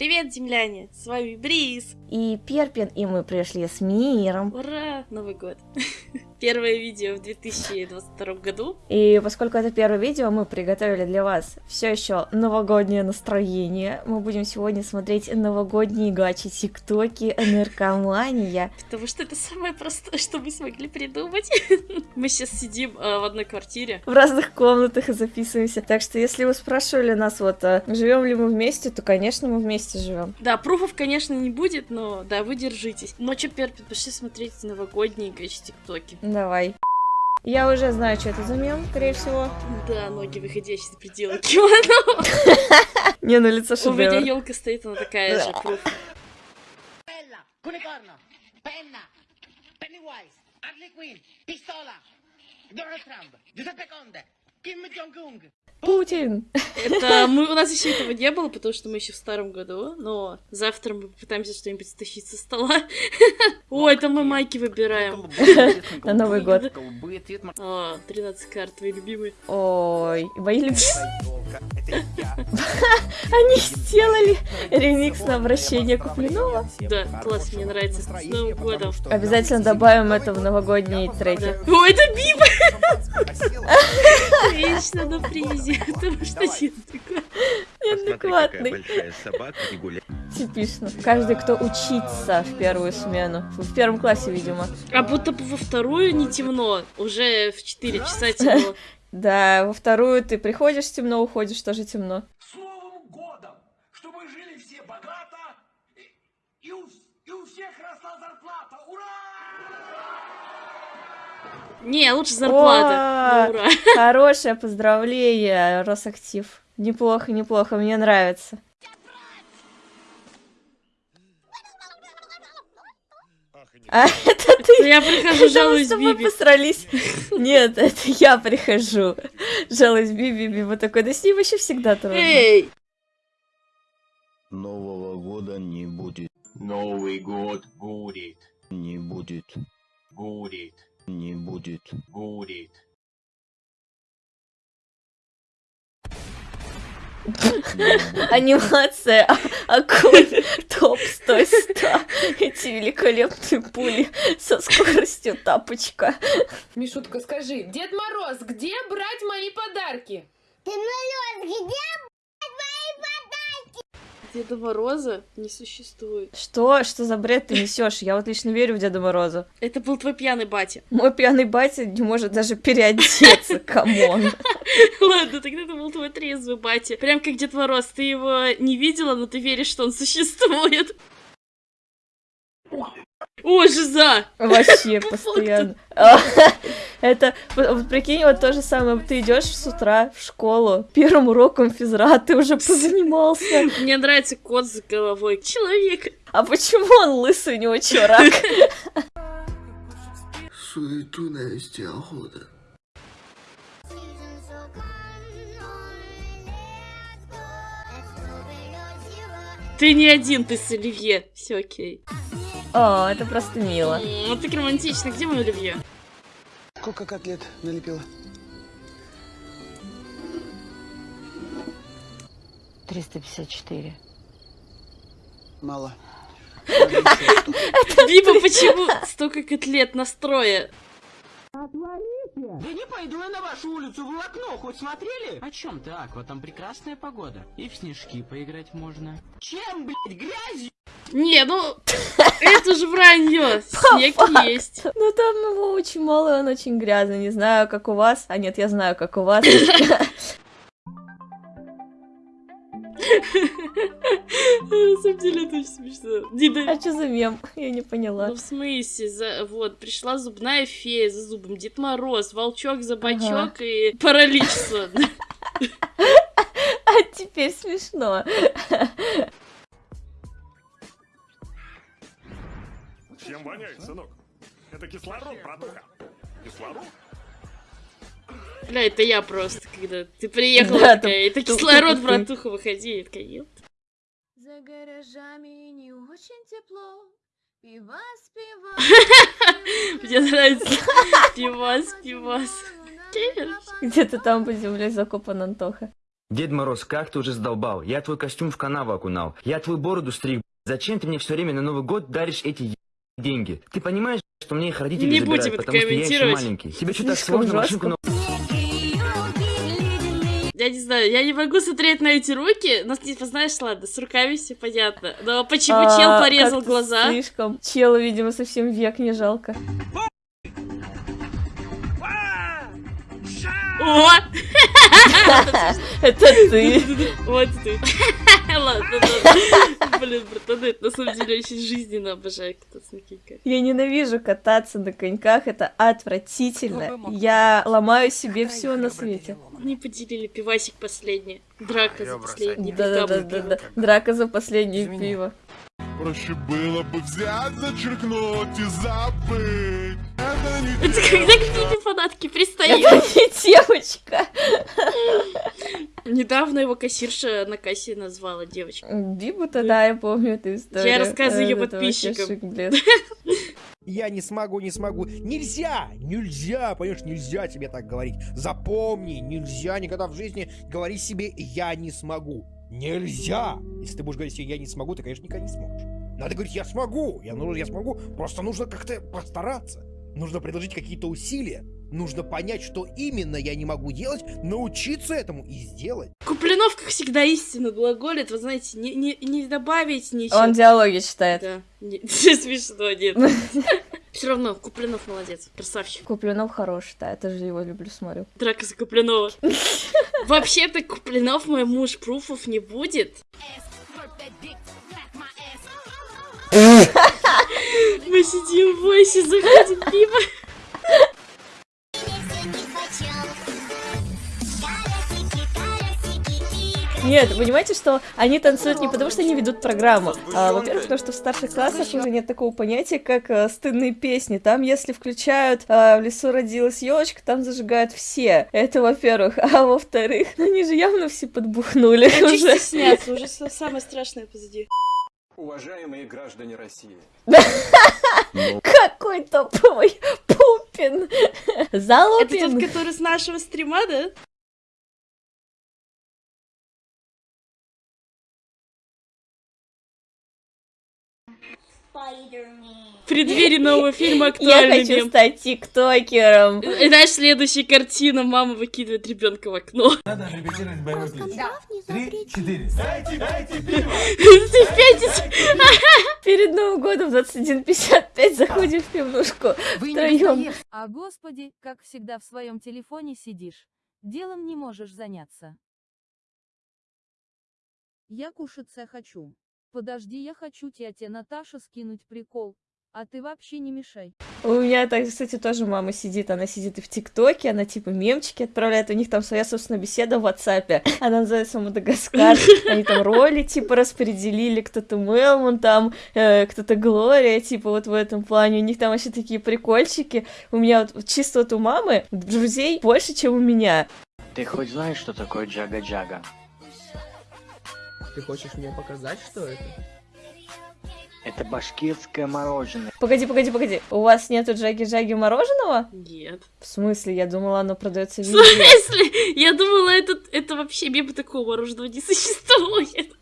Привет, земляне! С вами Бриз! И Перпин, и мы пришли с миром. Ура! Новый год! Первое видео в 2022 году. И поскольку это первое видео, мы приготовили для вас все еще новогоднее настроение. Мы будем сегодня смотреть новогодние гачи, тиктоки, наркомания. Потому что это самое простое, что мы смогли придумать. Мы сейчас сидим э, в одной квартире. В разных комнатах и записываемся. Так что, если вы спрашивали нас, вот, э, живем ли мы вместе, то, конечно, мы вместе живем. Да, пруфов, конечно, не будет, но да, вы держитесь. Но что, Перпин, пошли смотреть новогодние гачи, тиктоки. Давай. Я уже знаю, что это за мем, скорее всего. Да, ноги выходящие за пределы кимоно. Не, на лицо У меня шедевр. елка стоит, она такая же, пруф. Bella, Cunicorno, Penna, Pennywise, Harley Quinn, Pistola, Donald Путин. Это мы, у нас еще этого не было, потому что мы еще в старом году, но завтра мы попытаемся что-нибудь стащить со стола. О, это мы майки выбираем. На Новый год. О, 13 карт, твои любимые. Ой, мои любимые. Они сделали ремикс на обращение Куплинова. Да, класс, мне нравится. С Новым годом. Обязательно добавим это в новогодние треки. О, это Биба! Вечно на призе, потому что нет. Неадекватный. Типично. Каждый, кто учится в первую смену. В первом классе, видимо. А будто бы во вторую не темно, уже в 4 часа темно. Да, во вторую ты приходишь темно, уходишь тоже темно. С Новым годом! Чтобы жили все богато, и, и у, и у всех росла зарплата! Ура! Не, лучше зарплата. Ну, ура. Хорошее поздравление, Росактив. Неплохо, неплохо, мне нравится. А это ты? Я прихожу, мы жалуюсь Биби. посрались. Нет, это я прихожу. Жалуюсь Биби, Биби такой, да с ним вообще всегда трудно. Эй! Нового года не будет, Новый год будет, не будет, будет, не будет. будет. Анимация а- акуль топ 100 100. Эти великолепные пули со скоростью тапочка. Мишутка, скажи, Дед Мороз, где брать мои подарки? Деда Мороза не существует. Что? Что за бред ты несешь? Я вот лично верю в Деда Мороза. Это был твой пьяный батя. Мой пьяный батя не может даже переодеться, come on. Ладно, тогда это был твой трезвый батя. Прям как Дед Мороз, ты его не видела, но ты веришь, что он существует. О, жиза! Вообще постоянно. Это, вот прикинь, вот то же самое. Ты идешь с утра в школу, первым уроком физра, ты уже позанимался. Мне нравится кот с головой. Человек. А почему он лысый, у него чё, рак? Суету навести охота. Ты не один, ты с Оливье. Все окей. О, это просто мило. Вот так романтично. Где мой Оливье? Сколько котлет налепила? 354. Мало. Биба, почему столько котлет настроя? Да не пойду я на вашу улицу в окно, хоть смотрели? О чем ты, Аква? Там прекрасная погода. И в снежки поиграть можно. Чем, блядь, грязью? Не, ну, это же вранье. Снег есть. Ну там его очень мало, и он очень грязный. Не знаю, как у вас. А нет, я знаю, как у вас. На самом деле это очень смешно. Не, да- А что за мем? Я не поняла. Ну, в смысле, за... вот, пришла зубная фея за зубом, Дед Мороз, волчок за бачок Ага. и паралич сонный. А теперь смешно. Чем воняет, сынок? Это кислород, братуха. Кислород? Бля, это я просто, когда ты приехала Да, такая, это кислород, братуха, выходи. Я такая, «Еп». За гаражами не очень тепло. Пивас, пивас. Мне нравится пивас, пивас. Где-то там под землей закопан Антоха. Дед Мороз, как ты уже задолбал? Я твой костюм в канаву окунал. Я твою бороду стриг. Зачем ты мне все время на Новый год даришь эти деньги? Ты понимаешь, что мне их родители Не забирают, будем это потому что я еще комментировать. маленький. Тебе что так Слишком сложно машинку на Я не знаю, я не могу смотреть на эти руки, но типа, знаешь, ладно, с руками все понятно. Но почему А, чел порезал глаза? Слишком. Чела, видимо, совсем век не жалко. О! Это ты. Вот ты. Ладно, ладно. Блин, братаны, это на самом деле очень жизненно обожаю кататься на коньках. Я ненавижу кататься на коньках, это отвратительно. Я ломаю себе все на свете. Не поделили пивасик последний. Драка за последний. Да-да-да-да. Драка за последнее пиво. Проще было бы взять, зачеркнуть и забыть. Это не Это когда к тебе фанатки Это пристают? не девочка. Недавно его кассирша на кассе назвала девочку. Бибу-то, да, я помню эту историю. Я рассказываю Э, вообще подписчикам. Я не смогу, не смогу. Нельзя! Нельзя, понимаешь, нельзя тебе так говорить. Запомни, нельзя никогда в жизни говорить себе «я не смогу». Нельзя! Если ты будешь говорить себе «я не смогу», ты, конечно, никогда не сможешь. Надо говорить «я смогу», я, ну, я смогу, просто нужно как-то постараться. Нужно предложить какие-то усилия. Нужно понять, что именно я не могу делать, научиться этому и сделать. Куплинов, как всегда, истинно глаголит. Вы знаете, не, не, не добавить ничего. Он диалоги читает. Да. Не- Смешно, нет. Все равно, Куплинов молодец. Красавчик. Куплинов хороший, да, я тоже его люблю, смотрю. Драка за Куплинова. Вообще-то Куплинов мой муж пруфов не будет. Мы сидим в войсе, заходим пиво. Нет, понимаете, что они танцуют не потому, что они ведут программу. А, во-первых, потому что в старших классах уже нет такого понятия, как а, стыдные песни. Там, если включают а, «В лесу родилась елочка», там зажигают все. Это во-первых. А во-вторых, они же явно все подбухнули Чуть уже. стесняться, уже самое страшное позади. Уважаемые граждане России, Какой топовый Пупин! Это тот, Залупин! который с нашего стрима, да? В преддверии нового фильма Я актуальный хочу мем. стать тиктокером. И Знаешь, следующая картина, мама выкидывает ребенка в окно. Надо репетировать боевой клич. Три, четыре. Дайте, дайте Ты в пятницу. Перед Новым годом в 21.55 заходим в пивнушку втроем. А господи, как всегда в своем телефоне сидишь. Делом не можешь заняться. Я кушаться хочу. Подожди, я хочу тете Наташа скинуть прикол. А ты вообще не мешай. У меня, так, кстати, тоже мама сидит, она сидит и в ТикТоке, она типа мемчики отправляет, у них там своя, собственно, беседа в WhatsApp, она называется Мадагаскар, они там роли, типа, распределили, кто-то Мелмон там, э, кто-то Глория, типа, вот в этом плане, у них там вообще такие прикольчики, у меня вот чисто вот у мамы друзей больше, чем у меня. Ты хоть знаешь, что такое джага-джага? Ты хочешь мне показать, что это? Это башкирское мороженое. Погоди, погоди, погоди, у вас нету джаги-джаги мороженого? Нет. В смысле? Я думала, оно продается В везде. смысле? Я думала, это, это вообще мимо такого мороженого не существует.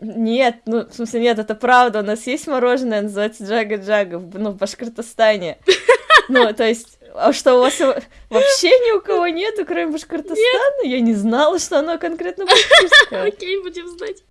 Нет, ну, в смысле, нет, это правда, у нас есть мороженое, называется Джага-Джага, в- ну, в Башкортостане. Ну, то есть, а что, у вас вообще ни у кого нету, кроме Башкортостана? Я не знала, что оно конкретно башкирское. Окей, будем знать.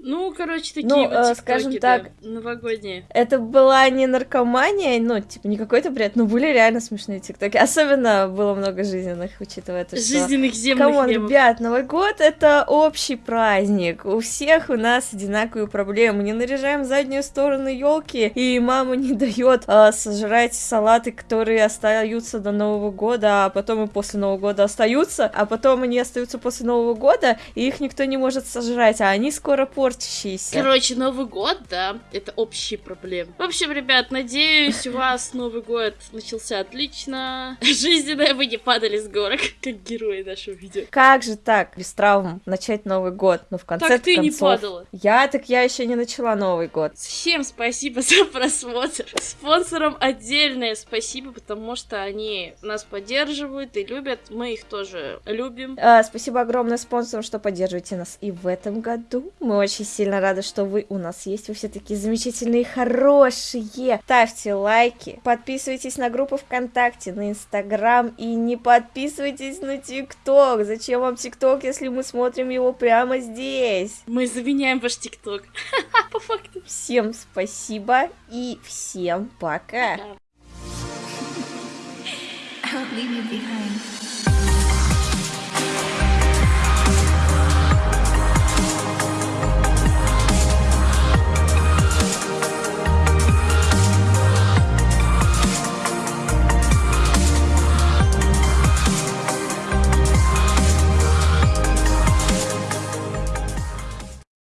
Ну, короче, такие Ну, вот э, скажем да, так, новогодние. Это была не наркомания, ну, типа, не какой-то бред, но были реально смешные тиктоки. Особенно было много жизненных, учитывая то, что... Жизненных земных Come on, ребят, Новый год — это общий праздник. У всех у нас одинаковые проблемы. Не наряжаем заднюю сторону елки, и мама не дает а, сожрать салаты, которые остаются до Нового года, а потом и после Нового года остаются, а потом они остаются после Нового года, и их никто не может сожрать, а они скоро портятся. Портящиеся. Короче, Новый год, да, это общие проблемы. В общем, ребят, надеюсь, у вас Новый год начался отлично. Жизненное вы не падали с горок, как герои нашего видео. Как же так, без травм, начать Новый год? Ну, в конце Так ты не концов... падала. Я так я еще не начала Новый год. Всем спасибо за просмотр. Спонсорам отдельное спасибо, потому что они нас поддерживают и любят. Мы их тоже любим. А, спасибо огромное спонсорам, что поддерживаете нас и в этом году. Мы очень сильно рады, что вы у нас есть. Вы все такие замечательные, хорошие. Ставьте лайки, подписывайтесь на группу ВКонтакте, на Инстаграм и не подписывайтесь на ТикТок. Зачем вам ТикТок, если мы смотрим его прямо здесь? Мы заменяем ваш ТикТок. По факту. Всем спасибо и всем пока. I won't leave you behind.